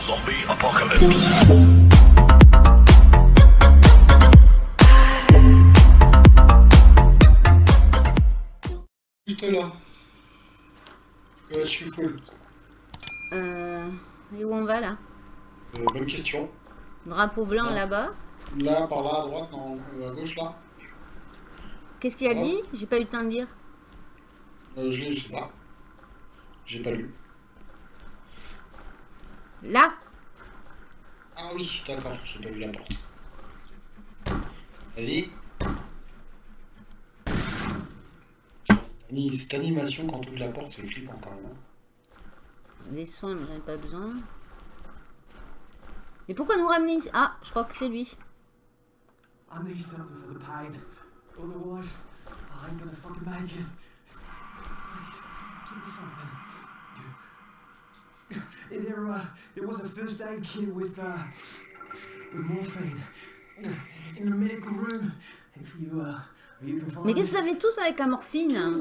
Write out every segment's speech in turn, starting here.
Zombie apocalypse. Là. Euh, je suis full. Euh... Et où on va là Euh, bonne question. Drapeau blanc là-bas. Là, par là, à droite, non, euh, à gauche, là. Qu'est-ce qu'il a dit? J'ai pas eu le temps de lire. Euh, je l'ai, je sais pas. J'ai pas lu. Là Ah oui, d'accord, j'ai pas vu la porte. Vas-y. Cette ani- Cette animation quand tu ouvres la porte, c'est flippant quand même. hein. Des soins, mais j'en ai pas besoin. Mais pourquoi nous ramener ici? Ah, je crois que c'est lui. I need something for the pain. Otherwise, I ain't gonna fucking make it. Please, give me something. There, uh, there was a first aid kit with, uh, with morphine in the medical room. If you, uh, you can find Mais qu'est-ce que vous avez tous avec la morphine? Hein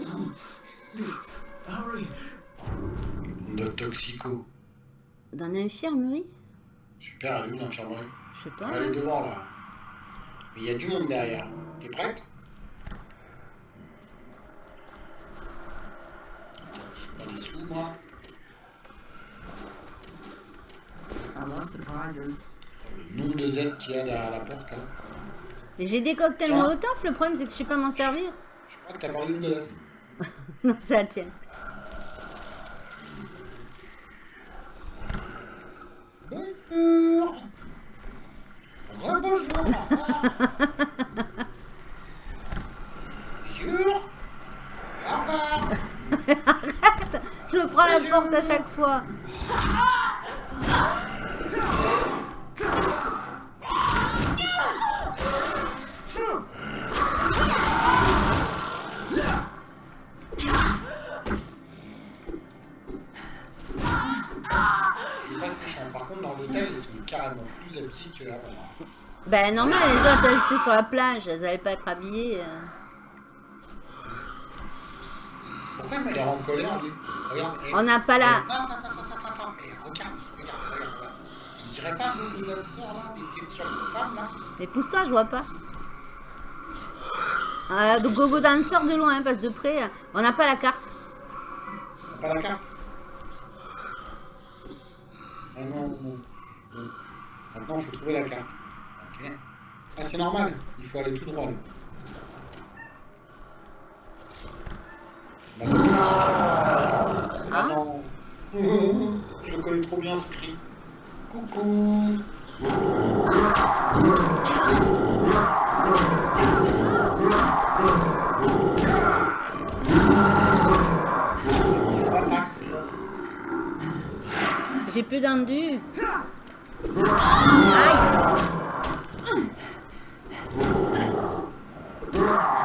Hurry. De toxico. Dans l'infirmerie Super, elle est où l'infirmerie? Je sais pas. Elle est devant là. Mais il y a du monde derrière. T'es prête? Attends, je suis pas les sous moi. Nombre de Z qu'il y a derrière la porte là. Mais j'ai des cocktails Ah. Molotov, le problème c'est que je sais pas m'en servir. Je crois que t'as parlé d'une godasse. Non, ça la tienne. Bonjour Rebonjour Bonjour Au revoir Je me prends la porte à chaque fois. Je suis pas méchant. Par contre, dans l'hôtel, ils sont carrément plus habillés qu'avant. Ben normal, les autres elles étaient sur la plage, elles allaient pas être habillées. Pourquoi il m'a l'air en colère, lui? Regarde. On n'a pas la- On dirait pas le dancer, là, mais c'est sur une femme, là Mais pousse-toi, je vois pas. Euh, donc Gogo Dancer de loin, hein, parce de près, euh, on n'a pas la carte. T'as pas la carte Ah non. Maintenant, il faut trouver la carte. Ok. Ah, c'est normal. Il faut aller tout droit, là. Ah non. Je le connais trop bien, ce cri. Coucou. J'ai plus d'endu. Aïe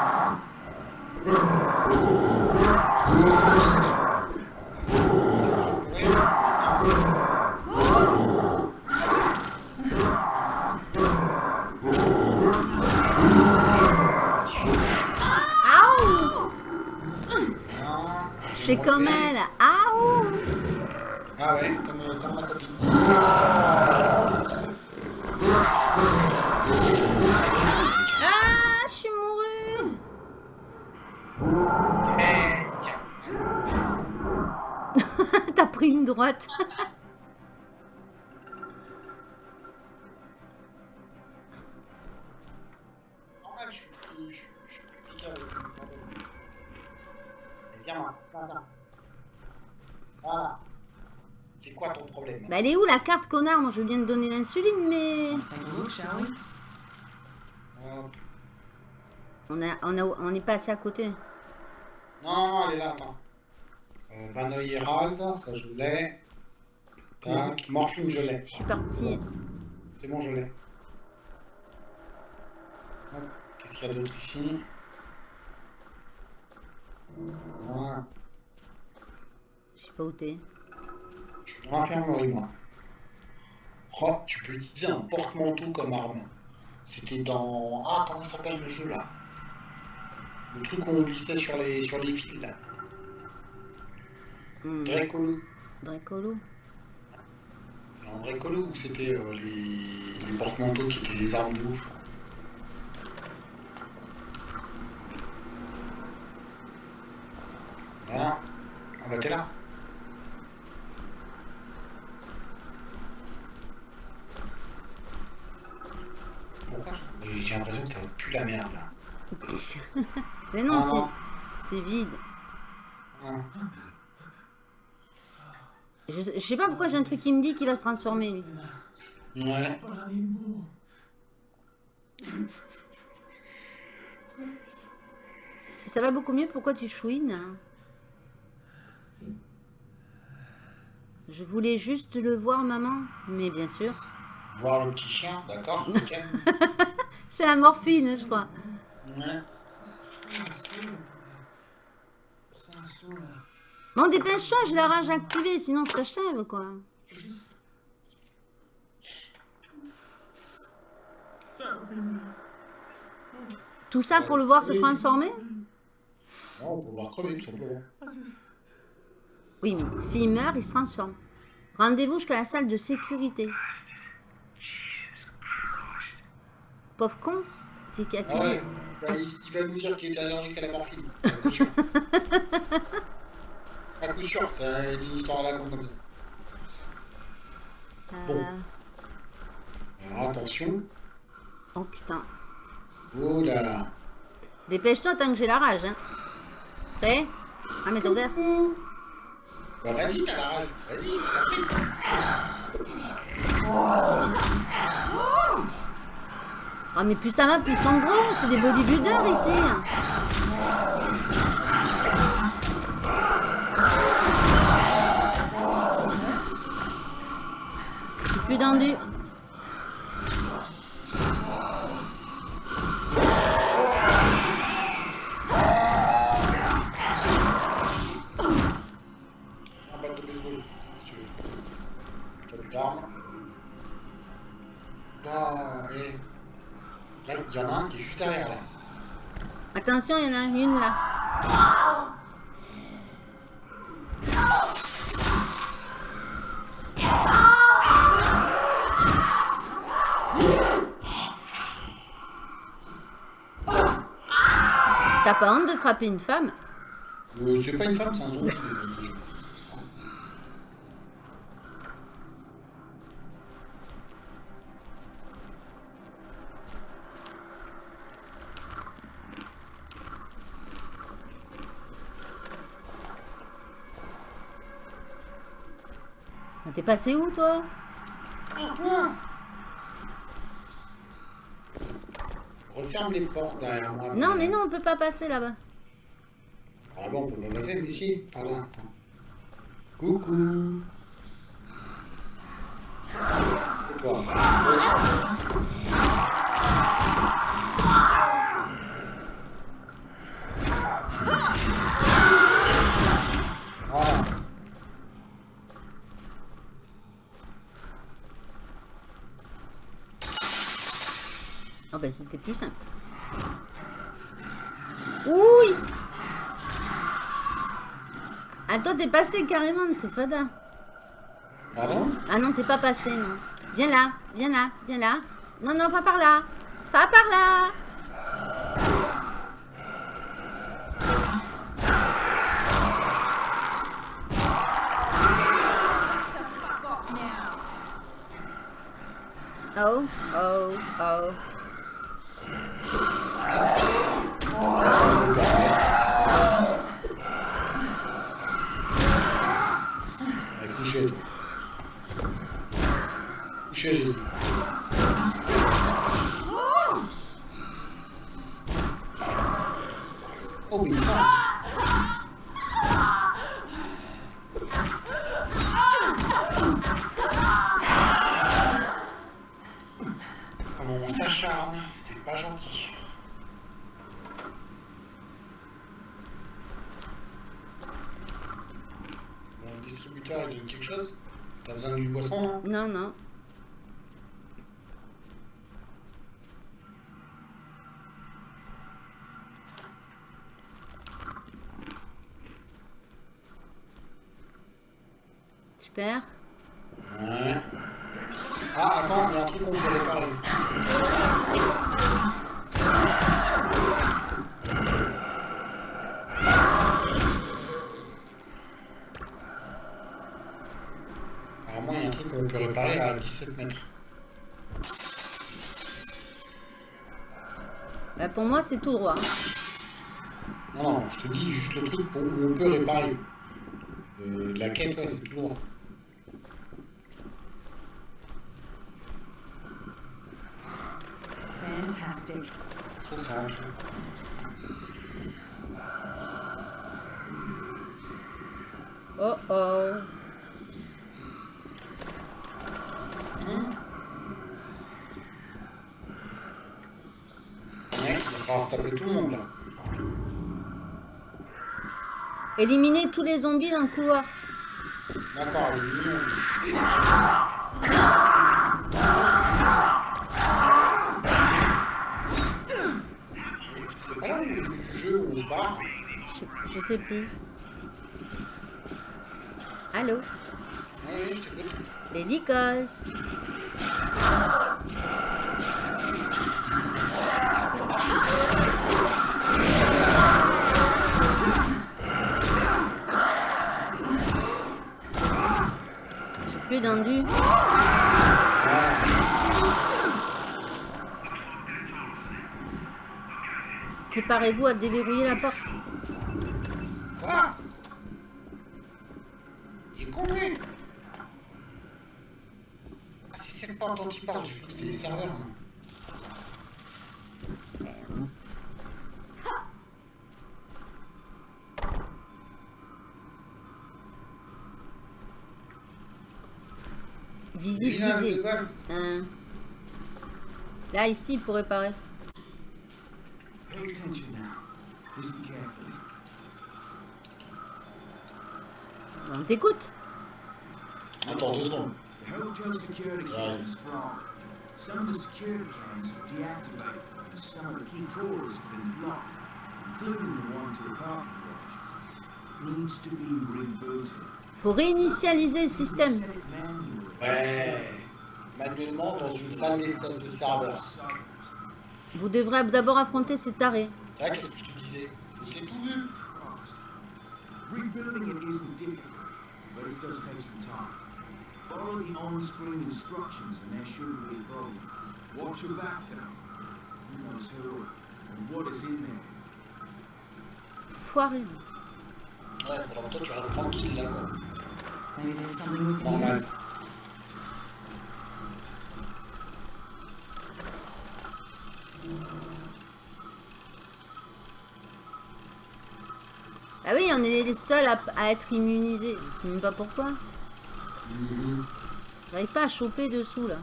la carte, connard Moi je veux bien te donner l'insuline, mais... On a, on a, on n'est pas assez à côté. Non, non, elle est là, attends. Euh, Banoï Herald, ça je l'ai. Tac, Morphine, je l'ai. Je suis partie. C'est bon, je l'ai. Qu'est-ce qu'il y a d'autre ici? Voilà. Je sais pas où t'es. Je suis dans l'infirmerie, moi. Tu peux utiliser un porte-manteau comme arme. C'était dans... Ah, comment s'appelle le jeu, là? Le truc où on glissait sur les, sur les fils, là. Hmm. Dracolo. Dracolo. C'est un écolo ou c'était euh, les, les porte-manteaux qui étaient des armes de ouf là? Là? Ah bah t'es là. Pourquoi je- J'ai l'impression que ça pue la merde là. Mais non, Ah, c'est- non. c'est vide. Ah. Je, je sais pas pourquoi j'ai un truc qui me dit qu'il va se transformer. Ouais. Si ça va beaucoup mieux, pourquoi tu chouines hein? Je voulais juste le voir, maman. Mais bien sûr. Voir le petit chien, d'accord ok. C'est la morphine, je crois. Ouais. Bon, dépêche-toi, j'ai la rage activée, sinon je t'achève, quoi. Tout ça pour le voir se transformer Non, on peut le voir crever tout simplement. Oui, mais s'il meurt, il se transforme. Rendez-vous jusqu'à la salle de sécurité. Pauvre con. C'est qui a Ah ouais, il va, il va nous dire qu'il est allergique à la morphine. À coup sûr. à coup sûr, c'est une histoire à la con comme ça. Bon. Euh, Alors attention. Oh putain. Oh là. Dépêche-toi tant que j'ai la rage. Hein. Prêt? Ah, mais t'as ouvert. Bah vas-y, t'as la rage. Vas-y, je. Ah, mais plus ça va, plus ils sont gros. C'est des bodybuilders ici. Plus tendu. Il y en a un qui est juste derrière, là. Attention, il y en a une là. T'as pas honte de frapper une femme? Euh, c'est pas une femme, c'est un zombie. T'es passé où toi? Referme les portes derrière moi. Non mais non, on peut pas passer là-bas. Alors là-bas, on peut pas passer, mais si, par là, attends. Coucou. Et toi? C'était plus simple. Oui Ah toi t'es passé carrément, t'es fada. Pardon Ah non, t'es pas passé, non. Viens là, viens là, viens là. Non, non, pas par là. Pas par là. Oh, oh, oh. Allez, couchez, toi. Couchez, j'ai. Obéissant. Comment on s'acharne, c'est pas gentil. Mon distributeur, il donne quelque chose T'as besoin du boisson, là Non, non. Super. Ouais. truc qu'on peut réparer. Apparemment, il y a un truc qu'on peut réparer à 17 mètres. Bah, pour moi, c'est tout droit. hein. Non, non, je te dis juste le truc pour- où on peut réparer. Euh, la quête, ouais, c'est tout droit. Fantastic. C'est en dessous. Oh oh. Ouais, il va falloir se taper tout le monde là. Éliminer tous les zombies dans le couloir. D'accord, C'est pas là au début du jeu où on se barre Je, je sais plus. Allô Oui, oui, je t'écoute. Les Lycos. Plus d'endu. Préparez-vous à déverrouiller la porte. Quoi? Est con Ah, c'est cette porte dont il parle, je crois que c'est les serveurs. Là, ici, pour réparer. Pay attention now. Listen carefully. On t'écoute. Attends deux secondes. The hotel security system's flawed. Some of the security cams are deactivated, and some of the key cores have been blocked, including the one to the parking garage. Needs to be rebooted. Faut réinitialiser le système. Ouais. Manuellement dans une salle d'essai de serveurs. Suckers. Vous devrez d'abord affronter ces tarés. Là, qu'est-ce que je te disais? C'était tout vu. Rebuilding it isn't difficult, but it does take some time. Follow the on-screen instructions and there shouldn't be a problem. Watch your back though. Who knows who and what is in there. Foiré. Ouais, pendant que toi, tu restes tranquille là, quoi. Maybe there's something we can Normal. use. Ah oui, on est les seuls à, à être immunisés. Je sais même pas pourquoi. Mhm. J'arrive pas à choper dessous là.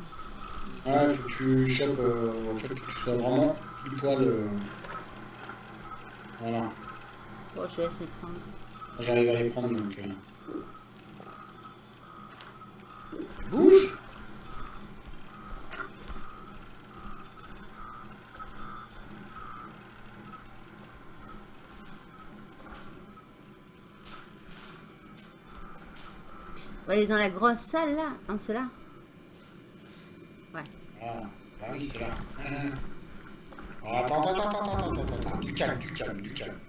Ouais, faut que tu chopes, euh, faut que tu sois vraiment pile poil. euh, Voilà. Bon, je vais laisser prendre. J'arrive à les prendre donc. euh. Bouge On va aller dans la grosse salle là. Non, c'est là. Ouais. Ah, bah oui, c'est là. Ah, attends, attends, attends, attends, attends, attends, attends, du calme, du calme, du calme.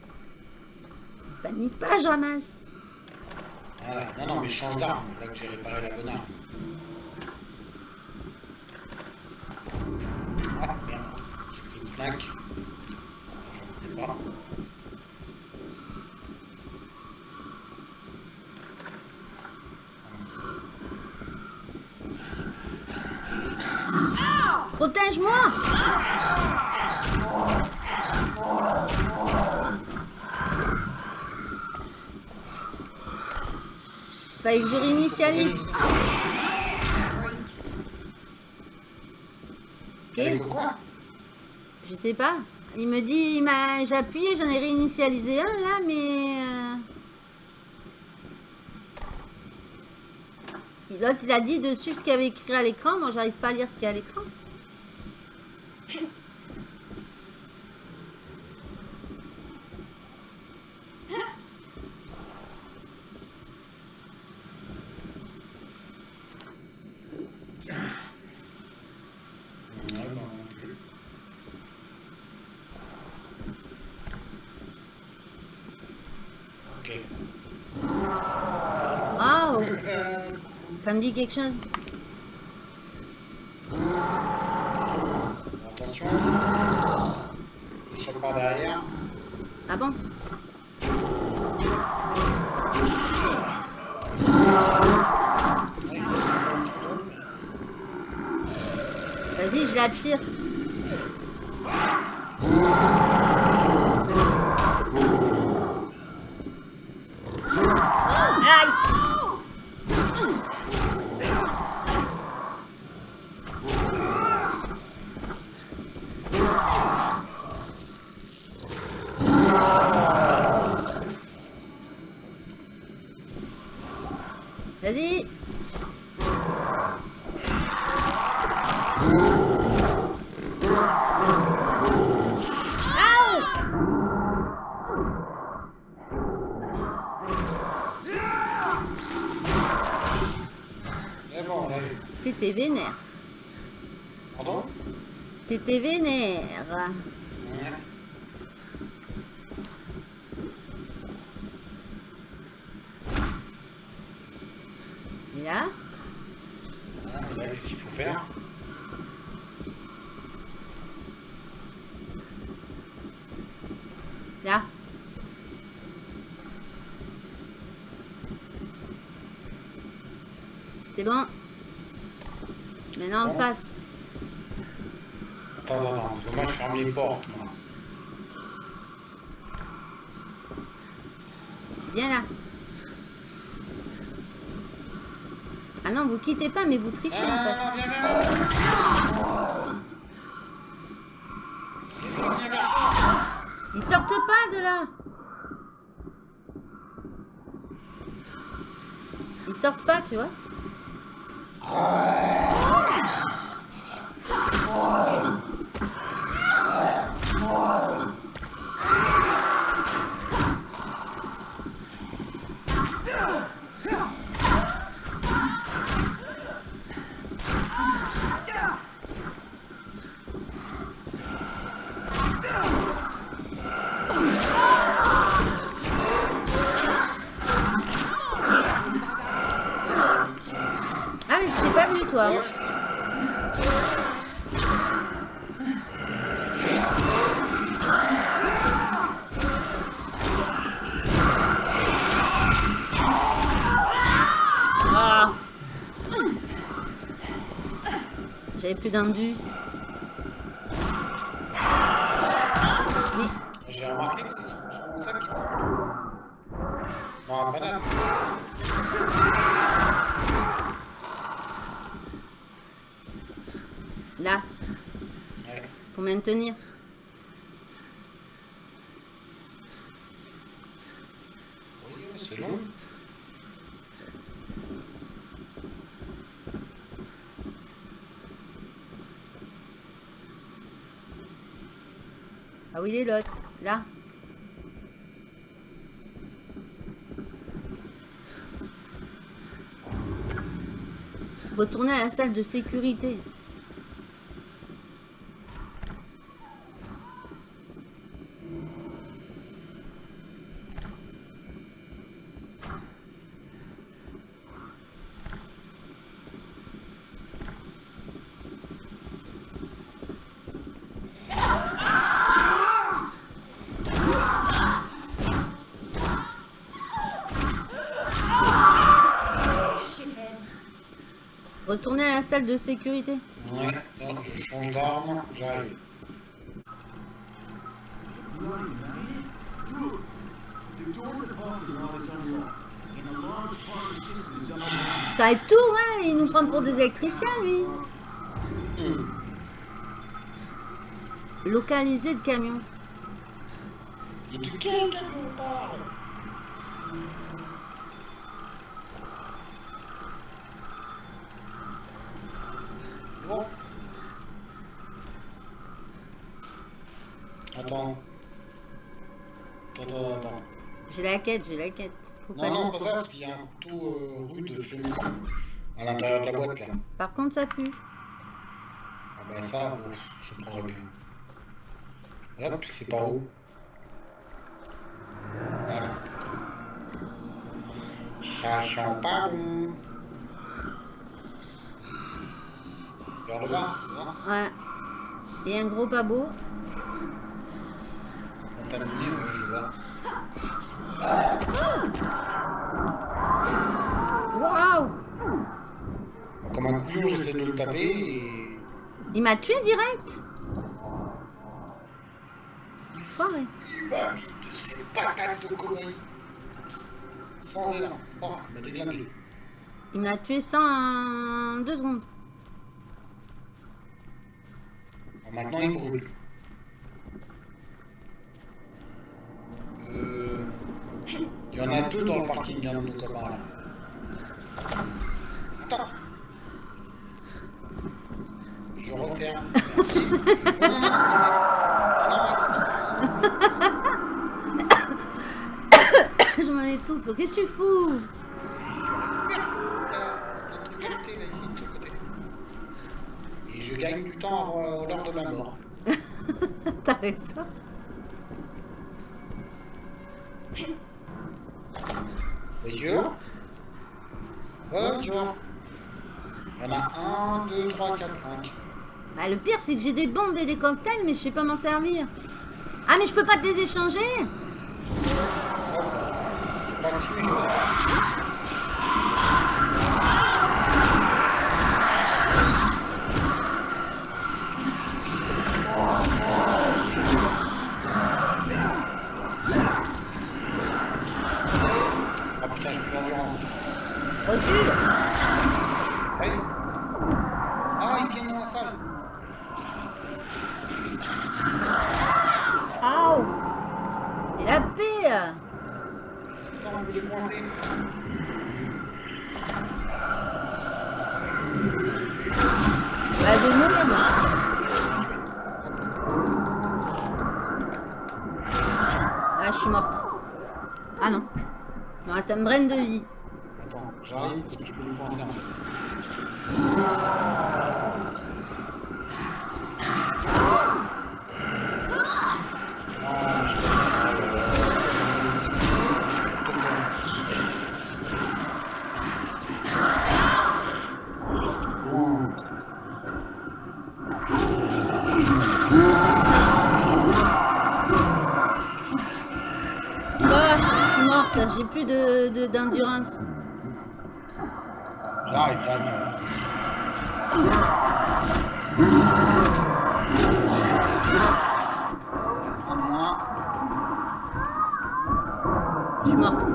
Panique pas, je ramasse. Voilà, non, non, mais je change d'arme, là que j'ai réparé la bonne arme. Ah, merde, j'ai pris une snack. Je ne sais pas. Protège-moi Fallait je quoi? Sais pas. Il me dit, il m'a, j'ai appuyé, j'en ai réinitialisé un là, mais. euh, L'autre, il a dit dessus ce qu'il avait écrit à l'écran. Moi, j'arrive pas à lire ce qu'il y a à l'écran. Ça me dit quelque chose. Attention. Je chope par derrière. Ah bon. Vas-y, je la tire. Aïe Vas-y Aouh Mais bon, là, T'étais vénère. pardon? T'étais vénère. Ouais. Et là Et là, qu'est-ce qu'il faut faire Là. C'est bon. Maintenant, on Bon. passe. Attends, attends, attends, parce que moi je ferme les portes, moi. Viens là. Ah non, vous quittez pas, mais vous trichez en Ah, fait. non, viens moi Ils sortent pas de là. Ils sortent pas, tu vois. Ah, mais je t'ai pas vu, toi. Gauche. Ah. J'avais plus. Oui. J'ai remarqué que c'est souvent ça qui. Non, banane. Là, Ouais. faut maintenir. Oui, oui, c'est long. L'autre Là. Retournez à la salle de sécurité. Retournez à la salle de sécurité. Ouais, attends, je change d'arme, j'arrive. Ça aide tout, ouais. Il nous prend pour des électriciens, lui. Hmm. Localiser le camion. De quel camion on parle Bon. Attends. Attends, attends, attends. J'ai la quête, j'ai la quête. Faut Non, non, c'est pas ça, parce qu'il y a un couteau euh, rude fait maison à l'intérieur de la boîte là. Par contre, ça pue. Ah bah ça, bon, je prendrai bien. Hop, c'est par où? Voilà. Ça sent pas bon. Vers le bas, c'est ça? Ouais. Et un gros pas beau. Contaminé, je vois. Comme un couillon, j'essaie de le taper et... Il m'a tué direct. Il m'a mis de ses patates de conneries. Sans élan. Oh, il m'a déglingué. Il m'a tué ça en deux secondes. Bon, maintenant, il brûle. Euh... Il y en a deux dans le parking, un de nos copains, là. Attends. Je referme. Merci. Je m'en étouffe. Qu'est-ce que tu fous. Et je gagne du temps avant l'heure de ma mort. T'as raison. Voiture. Voiture. Il y en a 1, 2, 3, 4, 5. Bah, le pire, c'est que j'ai des bombes et des cocktails, mais je sais pas m'en servir. Ah, mais je peux pas te les échanger Je crois que si, mais je vois pas. Ah putain, j'ai plus d'endurance. Recule Ça y est. Ah, ils viennent dans la salle. Aouh Et la paix Attends, on veut les coincer. Bah, je vais mourir, moi. Ah, je suis morte. Ah non. Il me reste un brin de vie. Attends, j'arrive parce que je peux les coincer en fait. J'ai plus de de- d'endurance. J'arrive, j'arrive. De moins. je suis morte.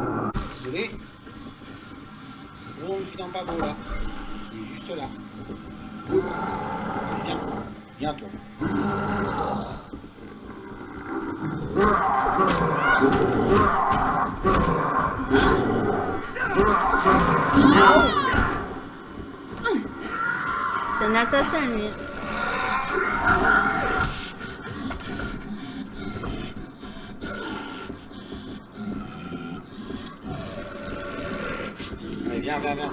Désolé. Gros qui n'en pas beau là. Qui est juste là. Allez, viens. Viens toi. Assassin, lui. Viens, viens, viens.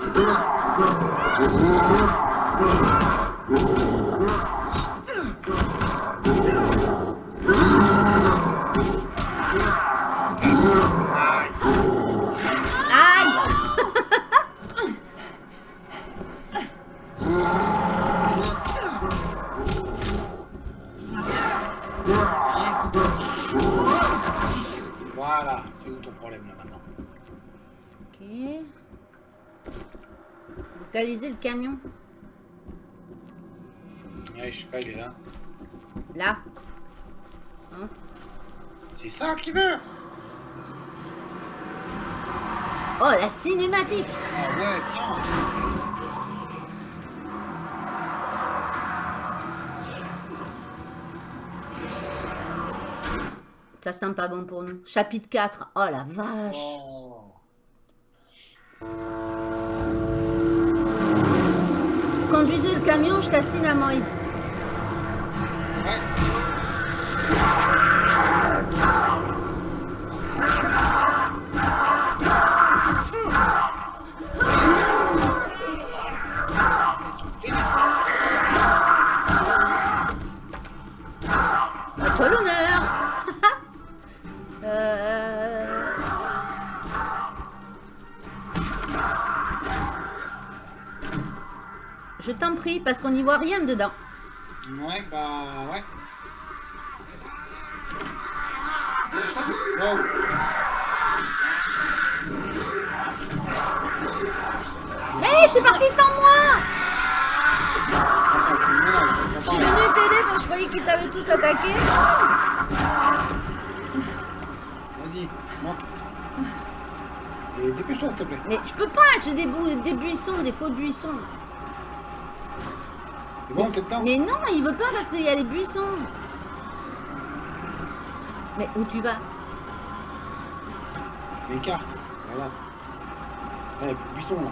Localiser le camion. Ouais, je sais pas, il est là. Là. Hein? C'est ça qu'il veut Oh, la cinématique Ah ouais, bien Ça sent pas bon pour nous. Chapitre 4. Oh la vache Oh. Conduisez le camion jusqu'à Sinamoy. Ouais. Parce qu'on n'y voit rien dedans. Ouais, bah ouais. Wow. Hé, je suis partie sans moi je suis venue t'aider parce que je croyais qu'ils t'avaient tous attaqué. Vas-y, monte. Et dépêche-toi, s'il te plaît. Mais je peux pas, j'ai des, des buissons, des faux buissons. C'est bon, dedans Mais non, il veut pas parce qu'il y a les buissons. Mais où tu vas? Je m'écarte. Voilà. Là, il y a plus de buisson, là.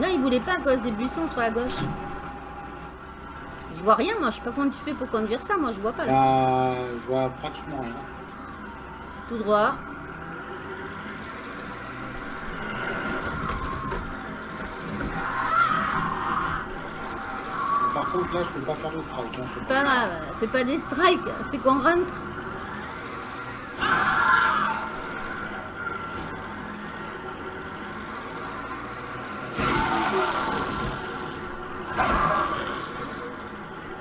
Non, il voulait pas à cause des buissons sur la gauche. Je vois rien, moi. Je sais pas comment tu fais pour conduire ça. Moi, je vois pas. Là. Là, je vois pratiquement rien, en fait. Tout droit. Contre, là, je peux pas faire le strike. Hein. C'est pas grave. Fais pas des strikes. Fais qu'on rentre.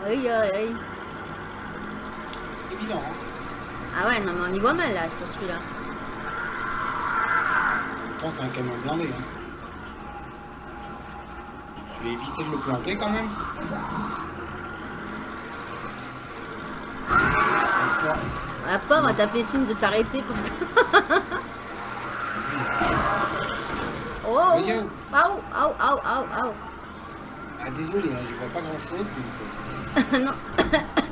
Aïe, aïe, aïe. C'est évident, hein. Ah ouais, non, mais on y voit mal là sur celui-là. Temps, c'est un camion blindé. Hein. Je vais éviter de le planter quand même. Donc là, La pauvre, t'as fait signe de t'arrêter pour Oh Voyez où Aou, aou, aou, aou, aou. Ah, désolé, hein, je vois pas grand chose. Donc, euh, non.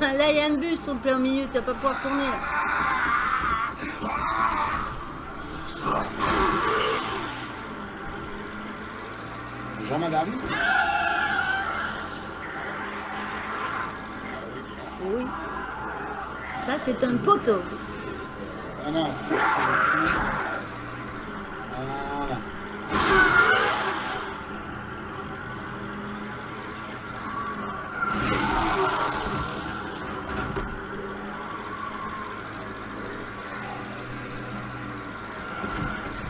là, il y a un bus au plein milieu, tu vas pas pouvoir tourner là. Bonjour madame. Oui. Ça, c'est un poteau. Ah non, c'est pas ça. Voilà.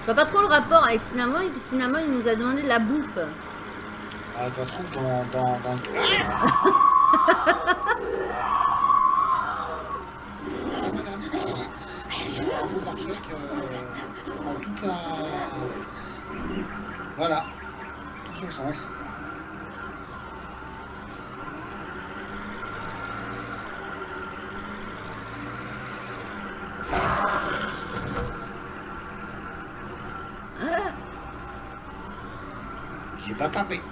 Je vois pas trop le rapport avec Cinnamon, et puis Cinnamon, il nous a demandé de la bouffe. Ah, ça se trouve dans, dans, dans le... Ah Madame, un beau pare-choc euh, en tout à... Voilà, tout son sens. J'ai pas tapé.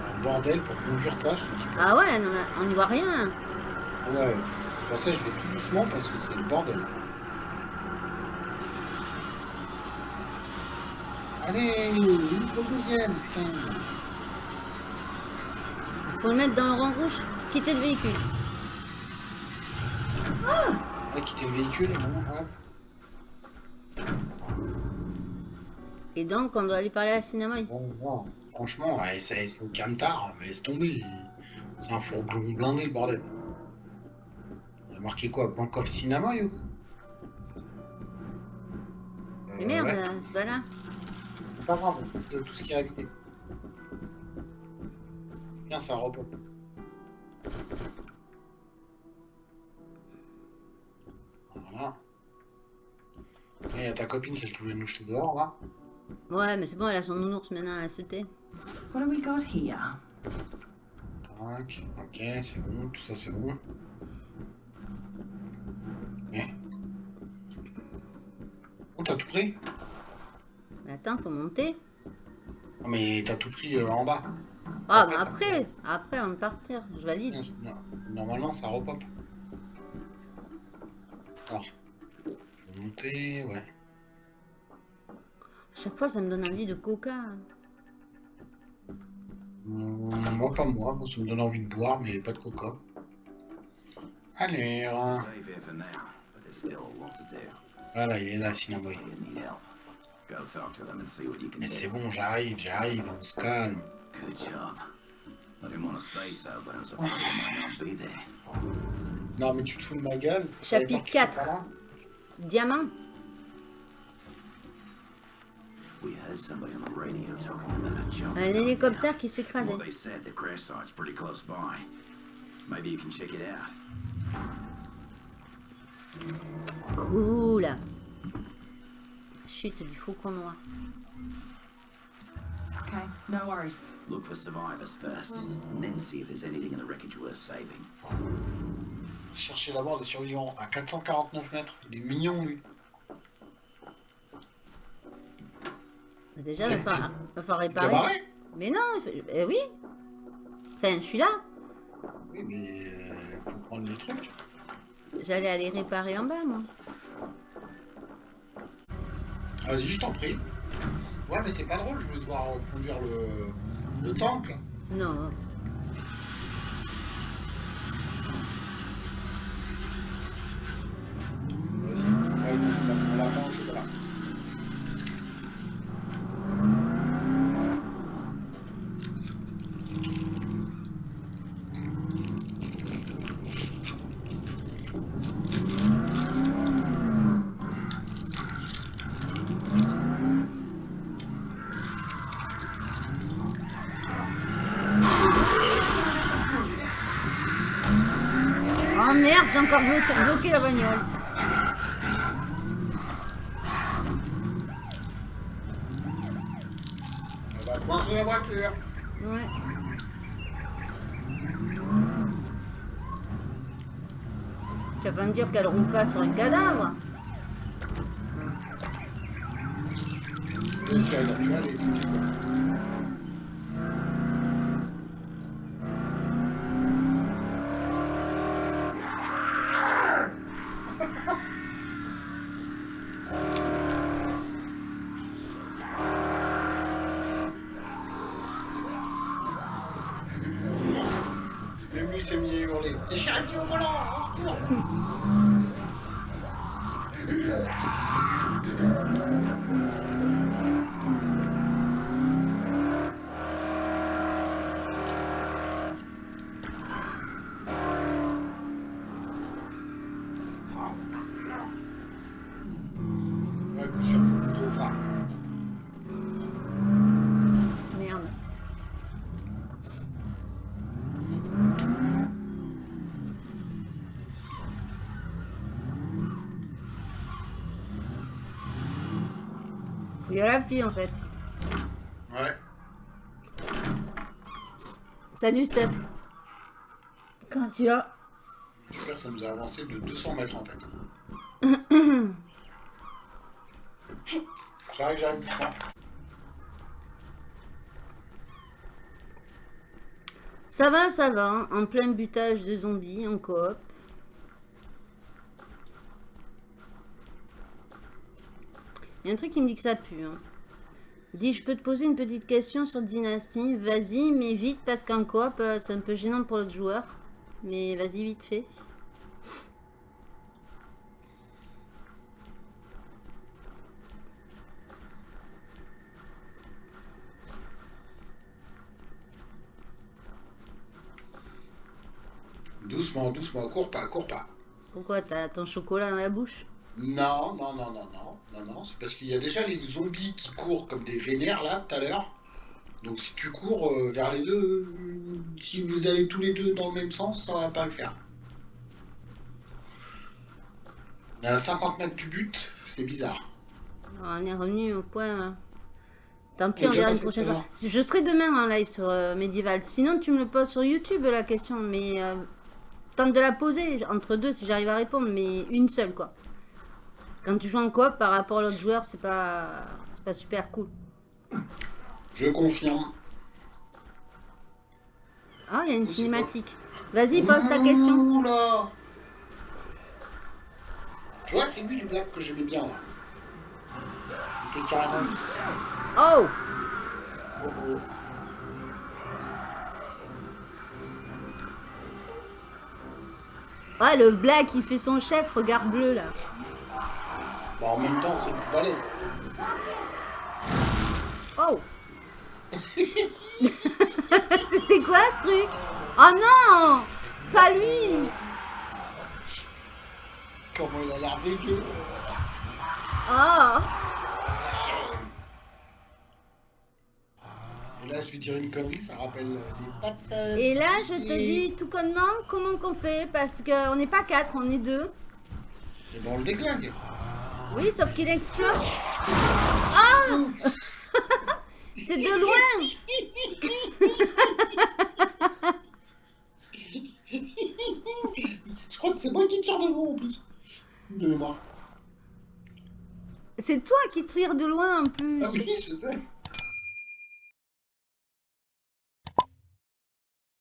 Un bordel pour conduire ça, je dis pas. ah ouais, non, on n'y voit rien. Ouais, pour ça je vais tout doucement parce que c'est le bordel. Allez, une au deuxième, putain. Il faut le mettre dans le rang rouge. Quitter le véhicule. Ouais, quitter le véhicule, hop. Et donc, on doit aller parler à Cinnamon. Bon, bon, franchement, ouais, c'est une camtar, mais laisse tomber. C'est un fourgon blindé, le bordel. Il a marqué quoi Bank of Cinema ou Mais Euh, merde, ouais. c'est pas là. C'est pas grave, on tout ce qui est habité. Bien, ça repos. Voilà. Et il y a ta copine, celle qui voulait nous jeter dehors, là. Ouais, mais c'est bon, elle a son nounours maintenant, elle se tait. What do we got here? Tac, ok, c'est bon, tout ça c'est bon. Eh. Oh, t'as tout pris? Mais attends, faut monter. Non, mais t'as tout pris euh, en bas. Ah, Après, mais ça après, après, on va partir. Je valide. Normalement, ça repop. Alors, faut monter, ouais. Chaque fois, ça me donne envie de coca. Hum, moi, pas moi. Ça me donne envie de boire, mais pas de coca. Allez, do. voilà, il est là, Cinnamon. Mais c'est bon, j'arrive, j'arrive, on se calme. Non, mais tu te fous de ma gueule Chapitre T'avais peur que je sois 4. pas là Diamant Un hélicoptère qui s'écrasait. Well, they said the crash site's pretty close by. Maybe you can check it out. Cool. Chute du faucon noir. Okay, no worries. Look for survivors first, and then see if there's anything in the wreckage worth saving. Cherchez d'abord des survivants à 449 mètres. Il est mignon, lui. Déjà, il va falloir, va falloir T'as réparer. Mais non, eh oui. Enfin, je suis là. Oui, mais euh, faut prendre les trucs. J'allais aller réparer en bas, moi. Vas-y, je t'en prie. Ouais, mais c'est pas drôle, je voulais devoir conduire le, le là. Non. Vas-y, moi je mange mon la main au chocolat. Oh merde, j'ai encore bloqué, bloqué la bagnole. On va coincer la voiture. Ouais. Tu vas pas me dire qu'elle roule pas sur un cadavre Et si elle, tu vois, elle La fille en fait. Ouais. Salut Steph. Quand tu as. Super, ça nous a avancé de 200 mètres en fait. j'arrive, j'arrive. Ça va, ça va. hein. En plein butage de zombies, en coop. Il y a un truc qui me dit que ça pue. Hein. Dis, je peux te poser une petite question sur Dynasty? Vas-y, mais vite, parce qu'en coop, euh, c'est un peu gênant pour l'autre joueur. Mais vas-y, vite fait. Doucement, doucement, cours pas, cours pas. Pourquoi T'as ton chocolat dans la bouche? Non, non, non, non, non, non, non, c'est parce qu'il y a déjà les zombies qui courent comme des vénères là, tout à l'heure. Donc si tu cours euh, vers les deux, euh, si vous allez tous les deux dans le même sens, ça va pas le faire. On est à 50 mètres du but, c'est bizarre. On est revenu au point. hein. Tant pis, on verra une prochaine fois. Je serai demain en live sur euh, Medieval. Sinon, tu me le poses sur YouTube la question. Mais euh, tente de la poser entre deux si j'arrive à répondre. Mais une seule quoi. Quand tu joues en coop par rapport à l'autre joueur, c'est pas, c'est pas super cool. Je confirme. Ah, il y a une cinématique. Vas-y, pose ta question. Tu vois, c'est lui le black que j'aimais bien là. Il était carrément. Oh Oh, oh. Ah, le black, il fait son chef, regarde bleu là. Bah, en même temps, c'est plus balèze. Oh C'était quoi ce truc? Oh non Pas lui Comment il a l'air dégueu. Oh là, je vais dire une connerie, ça rappelle les patates. Et là, je te Et- dis tout connement comment qu'on fait parce qu'on n'est pas quatre, on est deux. Et ben on le déglingue. Oui, sauf qu'il explose. Ah C'est de loin Je crois que c'est moi qui tire devant en plus. De. C'est toi qui tires de loin en plus. Ah oui, je sais.